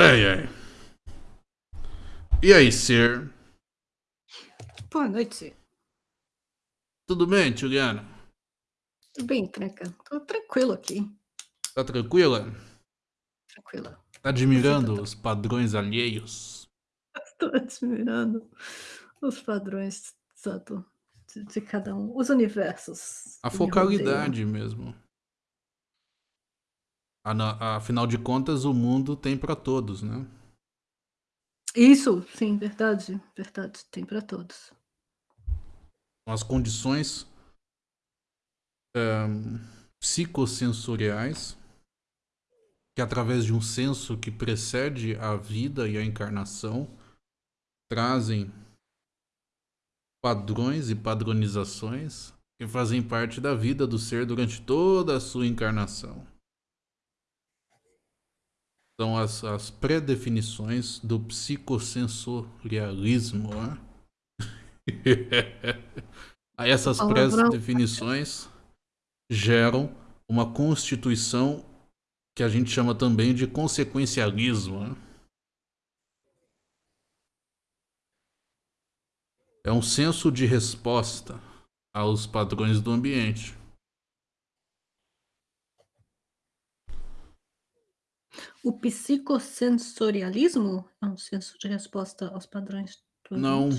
Ai, ai. E aí, Sir? Boa noite. Tudo bem, Juliana? Tudo bem, Tranca? Tô tranquilo aqui. Tá tranquila? Tranquila. Tá admirando os padrões alheios? Tô admirando os padrões, exato, de, de cada um, os universos. A focalidade mesmo. Afinal de contas, o mundo tem pra todos, né? Isso, sim, verdade, verdade, tem pra todos. As condições ehm, psicossensoriais que, através de um senso que precede a vida e a encarnação, trazem padrões e padronizações que fazem parte da vida do ser durante toda a sua encarnação. São as, as pré-definições do psicossensorialismo. Né? Aí essas pré-definições geram uma constituição que a gente chama também de consequencialismo. né? É um senso de resposta aos padrões do ambiente. O psicossensorialismo é um senso de resposta aos padrões do Não.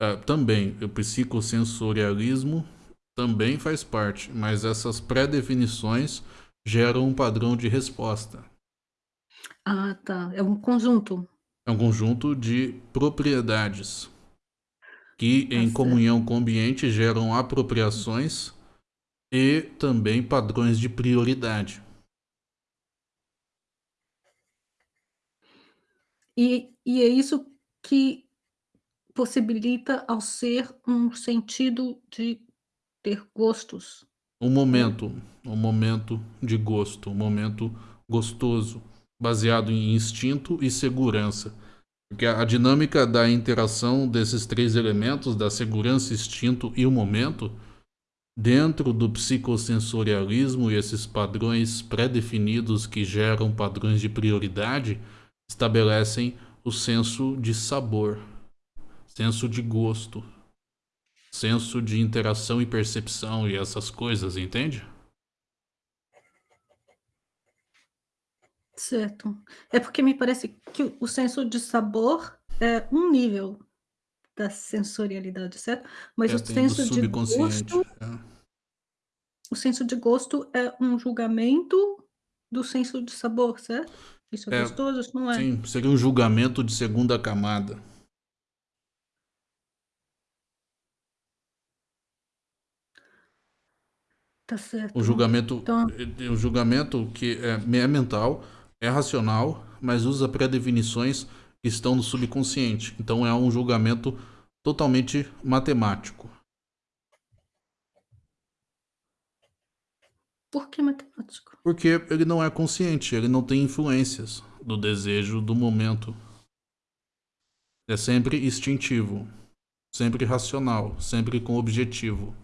É, também, o psicossensorialismo também faz parte, mas essas pré-definições geram um padrão de resposta. Ah, tá. É um conjunto. É um conjunto de propriedades que, em certo. comunhão com o ambiente, geram apropriações e também padrões de prioridade. E, e é isso que possibilita ao ser um sentido de ter gostos. Um momento, um momento de gosto, um momento gostoso, baseado em instinto e segurança. Porque a dinâmica da interação desses três elementos, da segurança, instinto e o momento, dentro do psicossensorialismo e esses padrões pré-definidos que geram padrões de prioridade, estabelecem o senso de sabor, senso de gosto, senso de interação e percepção e essas coisas, entende? Certo. É porque me parece que o- senso de sabor é um nível da sensorialidade, certo? Mas É, o senso de gosto, é. o senso de gosto é um julgamento do senso de sabor, certo? Isso é, É, gostoso, isso não é. Sim, seria um julgamento de segunda camada. Tá certo. Um julgamento, Então, um julgamento que é, é mental, é racional, mas usa pré-definições que estão no subconsciente. Então é um julgamento totalmente matemático. Por que matemático? Porque ele não é consciente, ele não tem influências do desejo do momento. É sempre instintivo, sempre racional, sempre com objetivo.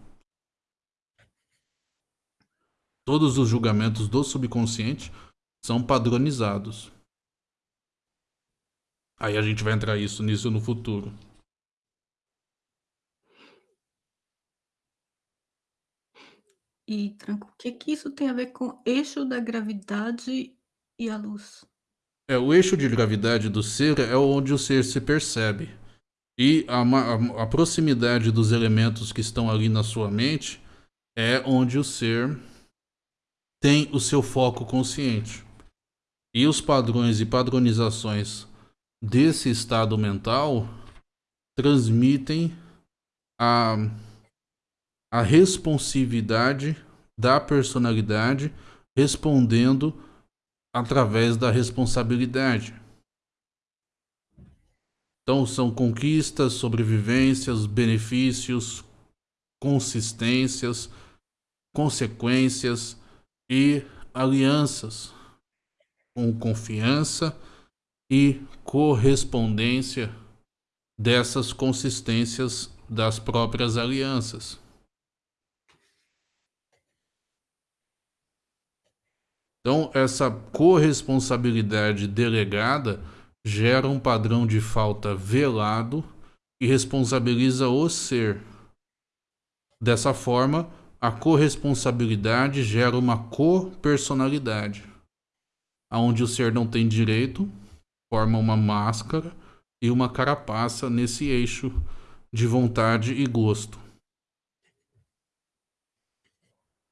Todos os julgamentos do subconsciente são padronizados. Aí a gente vai entrar isso nisso no futuro. E, Tranco, o que que isso tem a ver com eixo da gravidade e a luz? É, o eixo de gravidade do ser é onde o ser se percebe. E a, a- a proximidade dos elementos que estão ali na sua mente é onde o ser tem o seu foco consciente. E os padrões e padronizações desse estado mental transmitem a, a responsividade da personalidade respondendo através da responsabilidade. Então são conquistas, sobrevivências, benefícios, consistências, consequências e alianças com confiança e correspondência dessas consistências das próprias alianças. Então, essa corresponsabilidade delegada gera um padrão de falta velado e responsabiliza o ser. Dessa forma, a corresponsabilidade gera uma copersonalidade, onde o ser não tem direito, forma uma máscara e uma carapaça nesse eixo de vontade e gosto.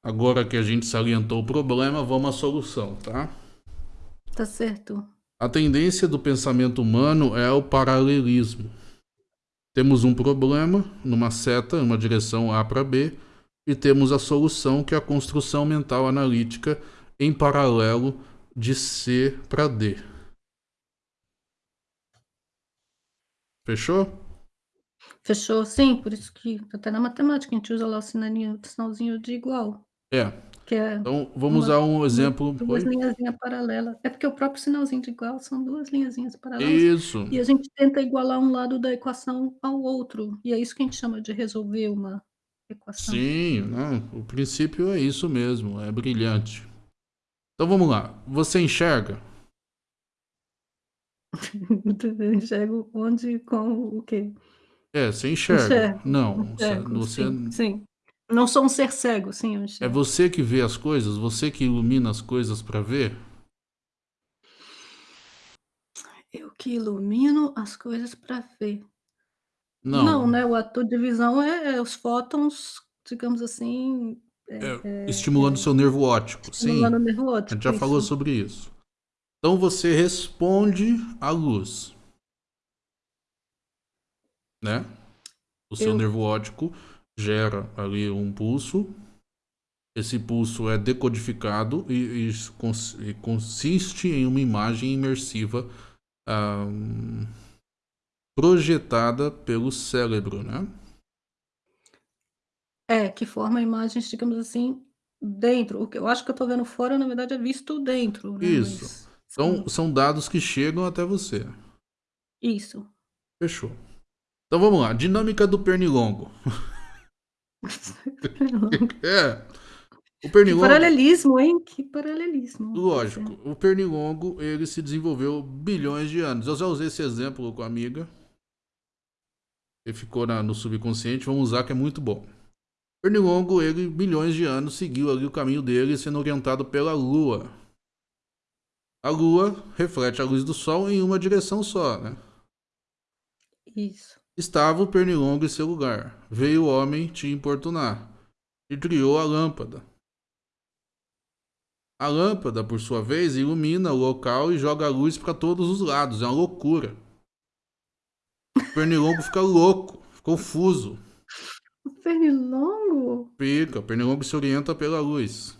Agora que a gente salientou o problema, vamos à solução, tá? Tá certo. A tendência do pensamento humano é o paralelismo. Temos um problema numa seta, uma direção A para B, e temos a solução que é a construção mental analítica em paralelo de C para D. Fechou? Fechou, sim, por isso que até na matemática a gente usa lá o sinalzinho de igual. É. Que é então, vamos uma, usar um exemplo. Duas linhazinhas paralelas. É porque o próprio sinalzinho de igual são duas linhazinhas paralelas. Isso. E a gente tenta igualar um lado da equação ao outro. E é isso que a gente chama de resolver uma equação. Sim, não, o princípio é isso mesmo, é brilhante. Então vamos lá. Você enxerga? enxergo onde, com o quê? É, você enxerga. Enxergo. Não, enxergo, você, sim, sim. Não sou um ser cego, sim, É você que vê as coisas? Você que ilumina as coisas para ver? Eu que ilumino as coisas para ver. Não. Não, né? O ator de visão é, é os fótons, digamos assim. É, é, estimulando é, seu nervo óptico. Estimulando sim. o nervo óptico. A gente já isso. falou sobre isso. Então você responde à luz. Né? O seu eu... nervo óptico gera ali um pulso. Esse pulso é decodificado e, e, e consiste em uma imagem imersiva um, projetada pelo cérebro, né? É, que forma imagens, digamos assim, dentro. O que eu acho que eu estou vendo fora, na verdade, é visto dentro. Né? Isso. Mas, então, são dados que chegam até você. Isso. Fechou. Então vamos lá. Dinâmica do pernilongo. é. O pernilongo... Que paralelismo, hein? Que paralelismo. Lógico. O pernilongo, ele se desenvolveu bilhões de anos. Eu já usei esse exemplo com a amiga. Ele ficou na, no subconsciente. Vamos usar que é muito bom. O pernilongo, ele, bilhões de anos, seguiu ali o caminho dele, sendo orientado pela lua. A lua reflete a luz do sol em uma direção só, né? Isso. Estava o pernilongo em seu lugar. Veio o homem te importunar e criou a lâmpada. A lâmpada, por sua vez, ilumina o local e joga a luz para todos os lados. É uma loucura. O pernilongo fica louco, confuso. O pernilongo? Fica, o pernilongo se orienta pela luz.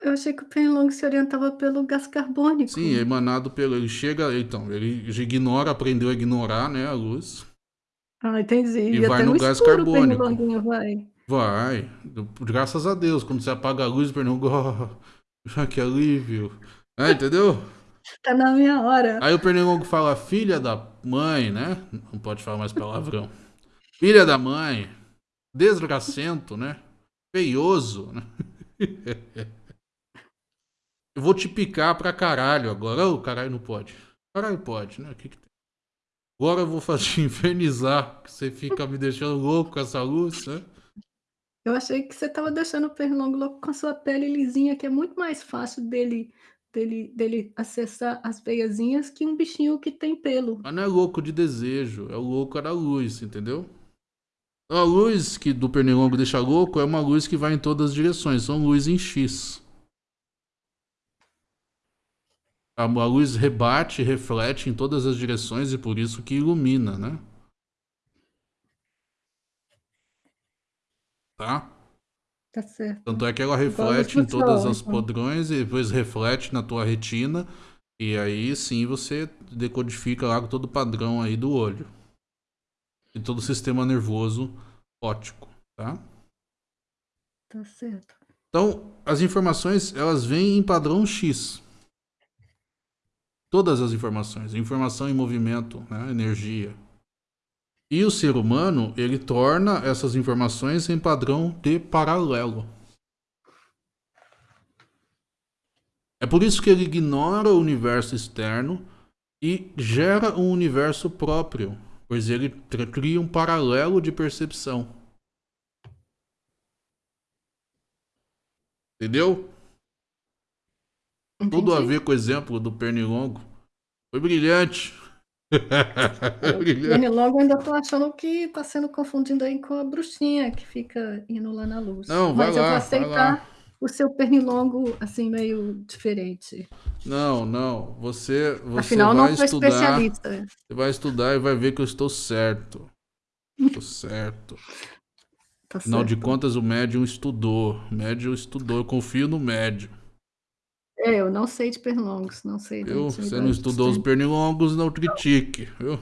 Eu achei que o pernilongo se orientava pelo gás carbônico. Sim, é emanado pelo. Ele chega. Então, ele ignora, aprendeu a ignorar né, a luz. Ah, entendi. E, e vai no, no gás escuro, carbônico. Vai. vai. Graças a Deus. Quando você apaga a luz, o pernilongo. Oh, que alívio. É, entendeu? Tá na minha hora. Aí o pernilongo fala, filha da mãe, né? Não pode falar mais palavrão. filha da mãe. Desgracento, né? Feioso, né? Eu vou te picar pra caralho agora. Ô, oh, caralho, não pode. Caralho, pode, né? O que que tem? Agora eu vou fazer infernizar, que você fica me deixando louco com essa luz, né? Eu achei que você tava deixando o pernilongo louco com a sua pele lisinha, que é muito mais fácil dele, dele, dele acessar as veiazinhas que um bichinho que tem pelo. Mas não é louco de desejo, é o louco da luz, entendeu? A luz que do pernilongo deixa louco é uma luz que vai em todas as direções, são luz em X. A, a luz rebate, reflete em todas as direções e por isso que ilumina, né? Tá? Tá certo. Tanto é que ela reflete em todos os então. padrões e depois reflete na tua retina. E aí sim você decodifica lá todo o padrão aí do olho. E todo o sistema nervoso óptico, tá? Tá certo. Então, as informações, elas vêm em padrão X todas as informações, informação em movimento, né? energia. E o ser humano, ele torna essas informações em padrão de paralelo. É por isso que ele ignora o universo externo e gera um universo próprio, pois ele cria um paralelo de percepção. Entendeu? Entendi. Tudo a ver com o exemplo do pernilongo. Foi brilhante. Pernilongo ainda tô achando que tá sendo confundido aí com a bruxinha que fica indo lá na luz. Não, vai Mas lá, eu vou aceitar o seu pernilongo, assim, meio diferente. Não, não. Você, você Afinal, vai não sou estudar. especialista. Você vai estudar e vai ver que eu estou certo. Estou certo. Tá Afinal de contas, o médium estudou. O médium estudou. Eu confio no médium. É, eu não sei de pernilongos, não sei da Viu? Você não estudou os pernilongos, não critique. Viu?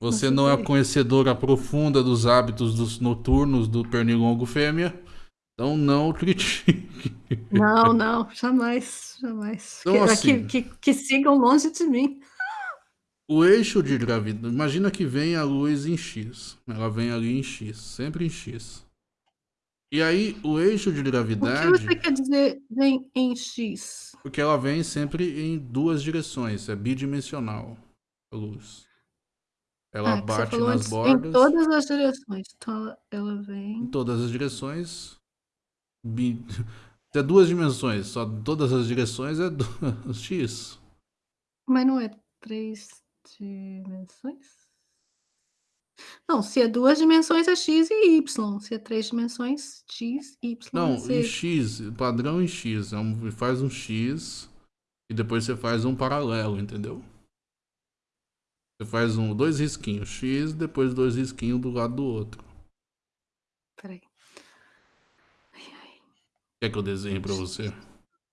Você não é estudei. conhecedora profunda dos hábitos dos noturnos do pernilongo fêmea. Então não critique. Não, não, jamais, jamais. Então, que, assim- que, que, que sigam longe de mim. O eixo de gravidade. Imagina que vem a luz em X. Ela vem ali em X. Sempre em X. E aí, o eixo de O que gravidade. você quer dizer vem em X? Porque ela vem sempre em duas direções. É bidimensional. A luz. Ela Ah, bate nas antes, bordas. Em todas as direções. Então ela em vem. todas as direções. Bi... É duas dimensões, só todas as direções é du- X. Mas não é três dimensões? Não, se é duas dimensões é X e Y. Se é três dimensões, X, Y Não, em. X, padrão em X. É um- faz um X e depois você faz um paralelo, entendeu? Você faz um, dois risquinhos X, depois dois risquinhos do lado do outro. Peraí. Quer que eu desenhe pra você?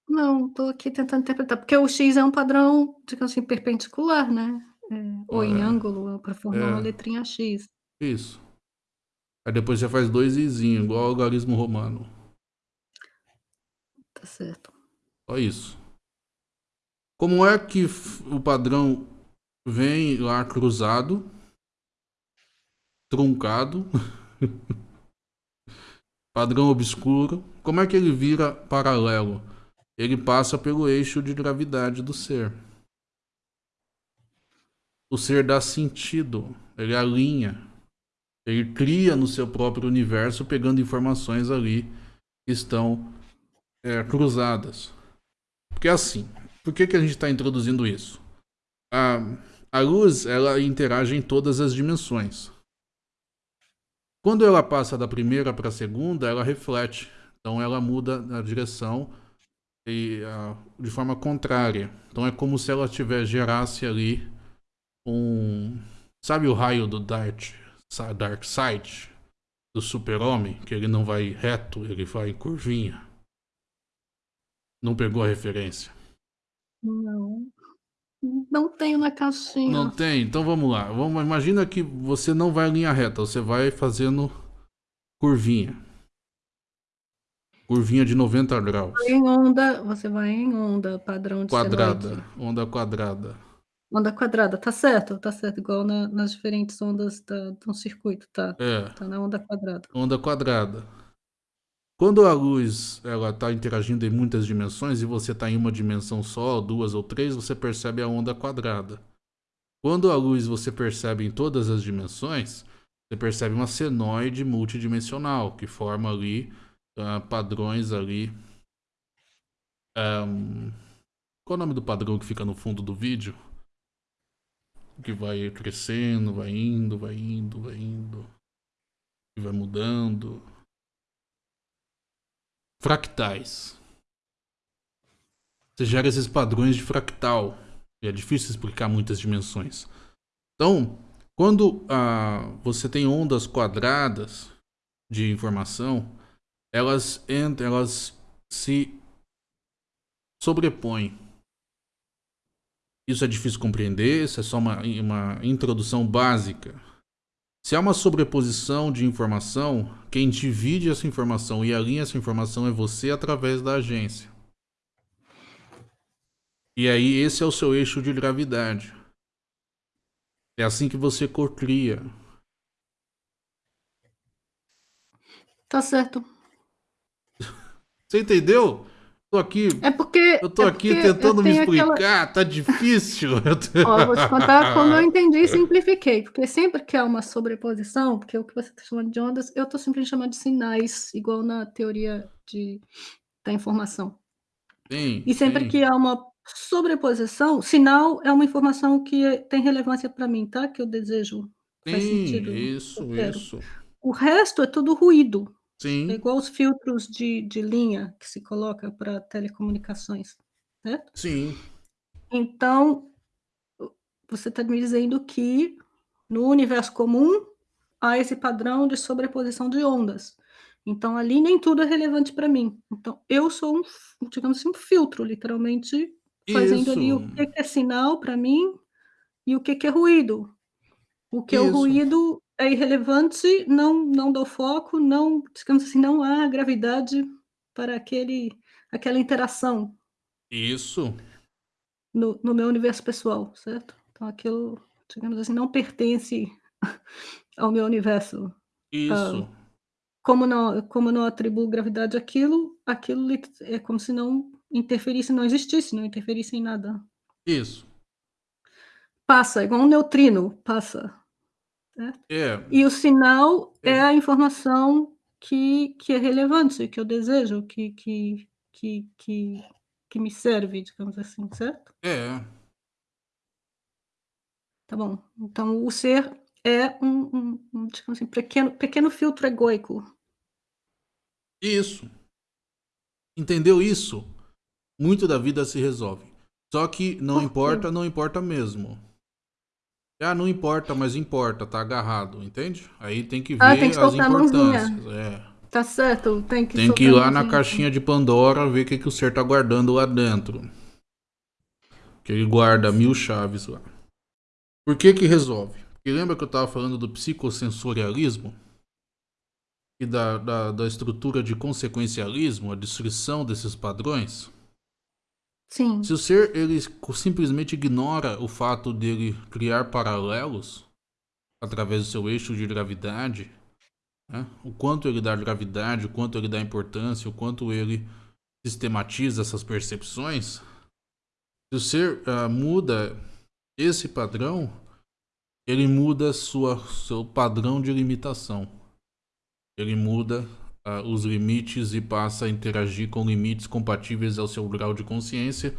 Não, tô aqui tentando interpretar. Porque o X é um padrão, digamos assim, perpendicular, né? É, ou em É. ângulo, para formar É. uma letrinha X. Isso. Aí depois você faz dois izinhos, igual ao algarismo romano. Tá certo. Só isso. Como é que f- o padrão vem lá cruzado, truncado, padrão obscuro? Como é que ele vira paralelo? Ele passa pelo eixo de gravidade do ser. O ser dá sentido, ele alinha, ele cria no seu próprio universo, pegando informações ali que estão é, cruzadas. Porque assim, por que, que a gente está introduzindo isso? A, a luz, ela interage em todas as dimensões. Quando ela passa da primeira para a segunda, ela reflete. Então ela muda a direção e, de forma contrária. Então é como se ela tiver gerasse ali um, sabe o raio do Dark, Dark Side do Super-Homem, que ele não vai reto, ele vai em curvinha. Não pegou a referência? Não. Não tenho na caixinha. Não tem? Então vamos lá. Vamos, imagina que você não vai em linha reta, você vai fazendo curvinha. Curvinha de 90 graus. Em onda, você vai em onda, padrão de Quadrada. Onda quadrada. Onda quadrada, tá certo, tá certo. Igual na- nas diferentes ondas da, de um circuito, tá? É, Tá na onda quadrada. onda quadrada. Quando a luz ela está interagindo em muitas dimensões e você está em uma dimensão só, duas ou três, você percebe a onda quadrada. Quando a luz você percebe em todas as dimensões, você percebe uma senoide multidimensional que forma ali ah, padrões ali. Qual é o nome do padrão que fica no fundo do vídeo? Que vai crescendo, vai indo, vai indo, vai indo. E vai mudando. Fractais. Você gera esses padrões de fractal. E é difícil explicar muitas dimensões. Então, quando ah, você tem ondas quadradas de informação, elas entram, elas se sobrepõem. Isso é difícil compreender, isso é só uma, uma introdução básica. Se há uma sobreposição de informação, quem divide essa informação e alinha essa informação é você através da agência. E aí esse é o seu eixo de gravidade. É assim que você cocria. Tá certo. Você entendeu? Tô aqui. É porque eu tô é aqui tentando me explicar, aquela... tá difícil. Ó, vou te contar como eu entendi e simplifiquei, porque sempre que há uma sobreposição, porque o que você está chamando de ondas, eu estou simplesmente chamando de sinais, igual na teoria de, da informação. Sim, e sempre sim. que há uma sobreposição, sinal é uma informação que tem relevância para mim, tá? Que eu desejo. Sim, Faz sentido. isso, isso. O resto é tudo ruído. Sim. É igual os filtros de, de linha que se coloca para telecomunicações, certo? Sim. Então, você está me dizendo que no universo comum há esse padrão de sobreposição de ondas. Então, ali nem tudo é relevante para mim. Então, eu sou um, digamos assim, um filtro, literalmente, fazendo Isso. ali o que é sinal para mim e o que é ruído. O que Isso. é o ruído é irrelevante, não, não dou foco, não, digamos assim, não há gravidade para aquele, aquela interação. Isso. No, no meu universo pessoal, certo? Então, aquilo, digamos assim, não pertence ao meu universo. Isso. Uh, como não, como não atribuo gravidade àquilo, aquilo é como se não interferisse, não existisse, não interferisse em nada. Isso. Passa, igual um neutrino, passa. Certo? É. E o sinal é. é, a informação que, que é relevante, que eu desejo, que, que, que, que, que me serve, digamos assim, certo? É. Tá bom. Então, o ser é um, um, um digamos assim, pequeno, pequeno filtro egoico. Isso. Entendeu isso? Muito da vida se resolve. Só que não importa, não importa mesmo. Ah, não importa, mas importa, tá agarrado, entende? Aí tem que ver ah, tem que as importâncias. É. Tá certo, tem que Tem que ir lá na caixinha de Pandora ver o que, que o ser tá guardando lá dentro. Que ele guarda mil chaves lá. Por que que resolve? Porque lembra que eu tava falando do psicossensorialismo? E da, da, da estrutura de consequencialismo, a destruição desses padrões? Sim. Se o ser ele simplesmente ignora o fato dele criar paralelos através do seu eixo de gravidade, né? o quanto ele dá gravidade, o quanto ele dá importância, o quanto ele sistematiza essas percepções, se o ser uh, muda esse padrão, ele muda sua, seu padrão de limitação. Ele muda uh, os limites e passa a interagir com limites compatíveis ao seu grau de consciência,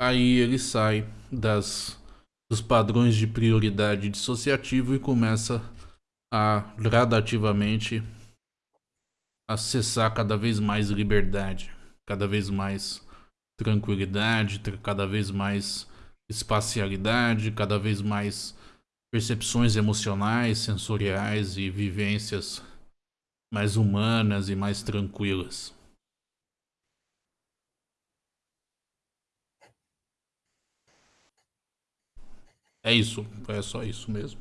aí ele sai das, dos padrões de prioridade dissociativo e começa a gradativamente acessar cada vez mais liberdade, cada vez mais tranquilidade, cada vez mais espacialidade, cada vez mais percepções emocionais, sensoriais e vivências mais humanas e mais tranquilas. É isso, é só isso mesmo.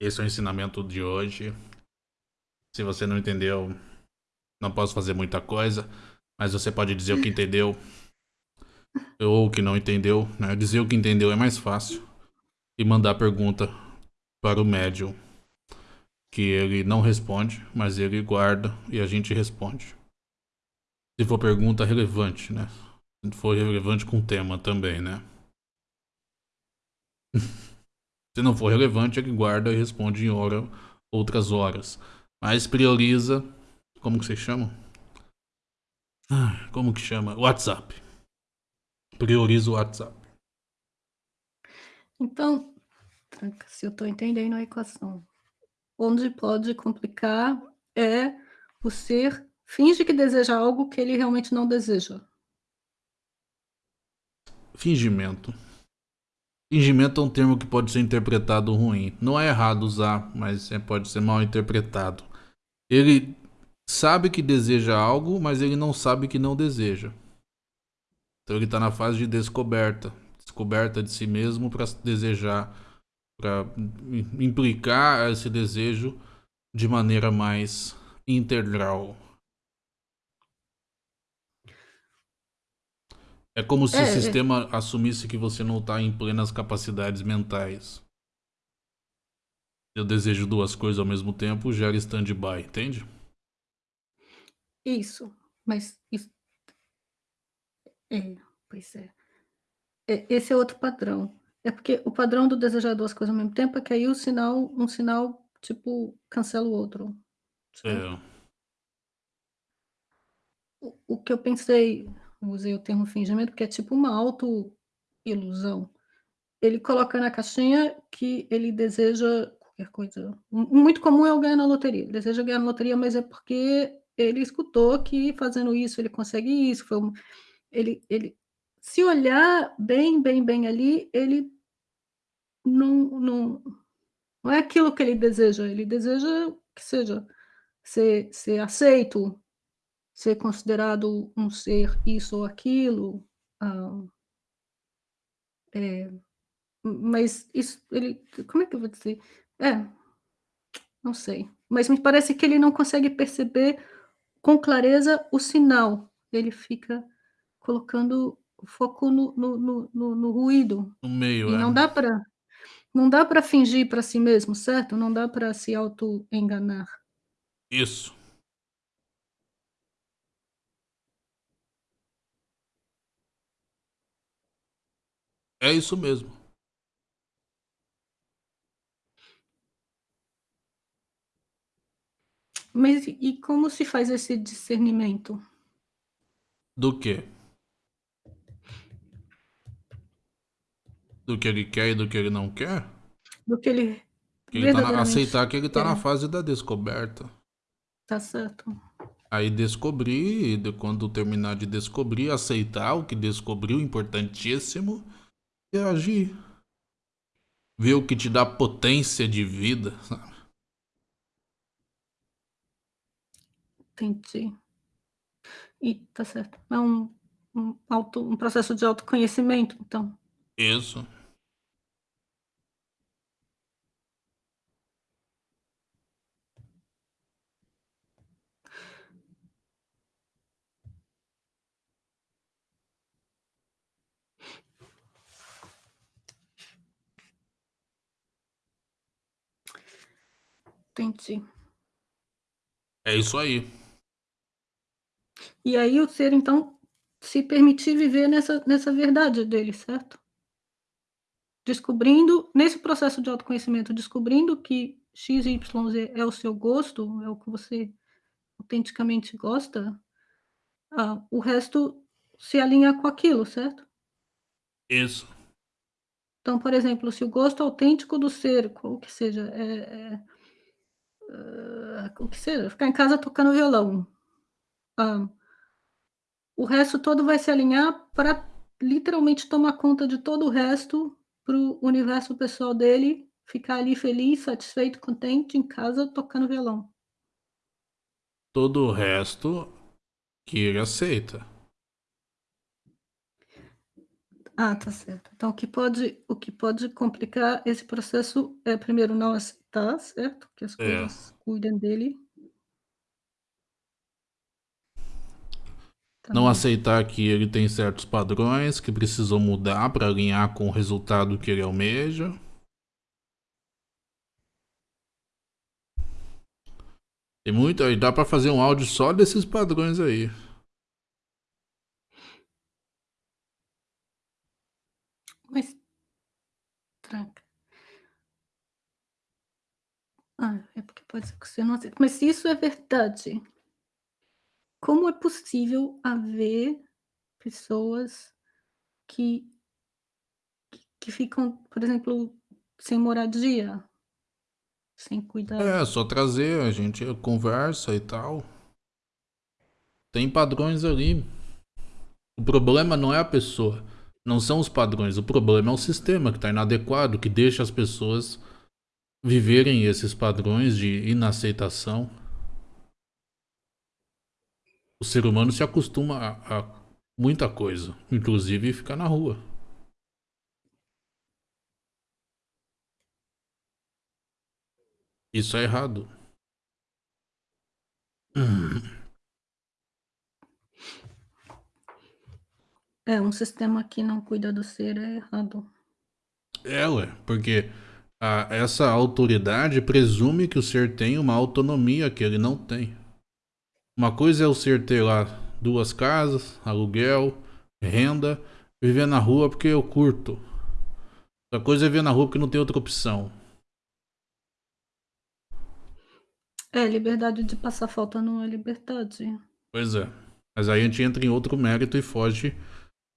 Esse é o ensinamento de hoje. Se você não entendeu, não posso fazer muita coisa, mas você pode dizer o que entendeu ou o que não entendeu. Né? Dizer o que entendeu é mais fácil e mandar pergunta para o médium que ele não responde, mas ele guarda e a gente responde. Se for pergunta relevante, né? Se for relevante com o tema também, né? Se não for relevante, ele guarda e responde em hora, outras horas. Mas prioriza. Como que vocês chamam? Como que chama? WhatsApp. Prioriza o WhatsApp. Então, se eu estou entendendo a equação, onde pode complicar é o ser finge que deseja algo que ele realmente não deseja. Fingimento. Fingimento é um termo que pode ser interpretado ruim. Não é errado usar, mas é, pode ser mal interpretado. Ele sabe que deseja algo, mas ele não sabe que não deseja. Então ele está na fase de descoberta. Descoberta de si mesmo para desejar para implicar esse desejo de maneira mais integral. É como se é, o é. sistema é. assumisse que você não está em plenas capacidades mentais. Eu desejo duas coisas ao mesmo tempo, gera stand-by, entende? Isso, mas isso, É, pois é. é. Esse é outro padrão. É porque o padrão do desejar duas coisas ao mesmo tempo é que aí o sinal, um sinal, tipo, cancela o outro. É. O, o que eu pensei, usei o termo fingimento, porque é tipo uma auto-ilusão. Ele coloca na caixinha que ele deseja qualquer coisa. Muito comum é o ganhar na loteria. Ele deseja ganhar na loteria, mas é porque ele escutou que fazendo isso ele consegue isso. Foi um, ele, ele, se olhar bem, bem, bem ali, ele não, não, não é aquilo que ele deseja. Ele deseja que seja ser, ser aceito, ser considerado um ser isso ou aquilo. Ah, é, mas isso, ele, como é que eu vou dizer? É, não sei. Mas me parece que ele não consegue perceber com clareza o sinal. Ele fica colocando o foco no, no, no, no, no ruído. No meio, e é. não dá para não dá para fingir para si mesmo, certo? Não dá para se auto enganar. Isso. É isso mesmo. Mas e como se faz esse discernimento? Do quê? Do que ele quer e do que ele não quer? Do que ele que ele tá na, aceitar que ele tá na fase da descoberta. Tá certo. Aí descobrir, e quando terminar de descobrir, aceitar o que descobriu, importantíssimo, e agir. Ver o que te dá potência de vida, sabe? Entendi. E tá certo. É um, um, auto, um processo de autoconhecimento, então. Isso. Entendi. É isso aí. E aí o ser, então, se permitir viver nessa, nessa verdade dele, certo? Descobrindo, nesse processo de autoconhecimento, descobrindo que X, Y, Z é o seu gosto, é o que você autenticamente gosta, ah, o resto se alinha com aquilo, certo? Isso. Então, por exemplo, se o gosto autêntico do ser, qual que seja, é, é uh, o que seja, ficar em casa tocando violão. Uh, o resto todo vai se alinhar para literalmente tomar conta de todo o resto para o universo pessoal dele ficar ali feliz, satisfeito, contente em casa tocando violão. Todo o resto que ele aceita. Ah, tá certo. Então, o que pode, o que pode complicar esse processo é, primeiro, não aceitar, certo? Que as É. coisas cuidem dele. Não Também. aceitar que ele tem certos padrões que precisam mudar para alinhar com o resultado que ele almeja. Tem muito aí, dá para fazer um áudio só desses padrões aí. Mas tranca. Ah, é porque pode ser que você não aceita. Mas se isso é verdade, como é possível haver pessoas que que que ficam, por exemplo, sem moradia? Sem cuidar É, só trazer, a gente conversa e tal. Tem padrões ali. O problema não é a pessoa, não são os padrões, o problema é o sistema que está inadequado, que deixa as pessoas viverem esses padrões de inaceitação. O ser humano se acostuma a, a muita coisa, inclusive ficar na rua. Isso é errado. É, um sistema que não cuida do ser é errado. É, ué, porque a, essa autoridade presume que o ser tem uma autonomia que ele não tem. Uma coisa é o ser ter lá duas casas, aluguel, renda, viver na rua porque eu curto. Outra coisa é viver na rua porque não tem outra opção. É, liberdade de passar falta não é liberdade. Pois é. Mas aí a gente entra em outro mérito e foge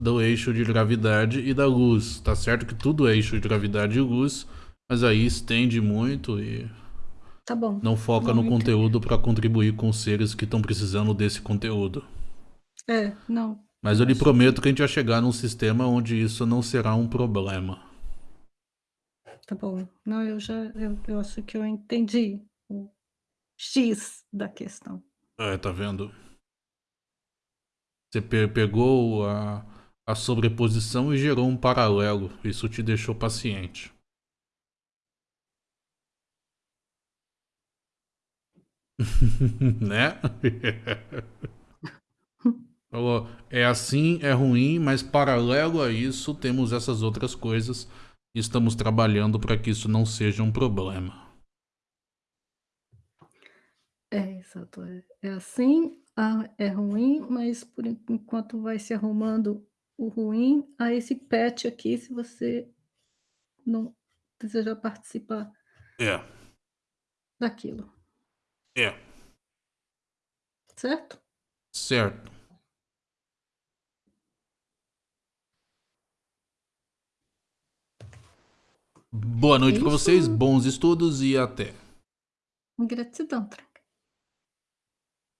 do eixo de gravidade e da luz. Tá certo que tudo é eixo de gravidade e luz, mas aí estende muito e Tá bom. não foca Não, no conteúdo para contribuir com os seres que estão precisando desse conteúdo. É, não. Mas eu lhe prometo que a gente vai chegar num sistema onde isso não será um problema. Tá bom. Não, eu já. Eu, eu acho que eu entendi o X da questão. É, tá vendo? Você pe- pegou a, a sobreposição e gerou um paralelo. Isso te deixou paciente. né? Falou, é assim, é ruim, mas paralelo a isso temos essas outras coisas e estamos trabalhando para que isso não seja um problema. É, exato. É, é assim, ah, é ruim, mas por en- enquanto vai se arrumando o ruim, há esse patch aqui, se você não desejar participar É, daquilo, é, certo? certo. Boa noite para Isso. vocês, bons estudos e até. Gratidão. Tra.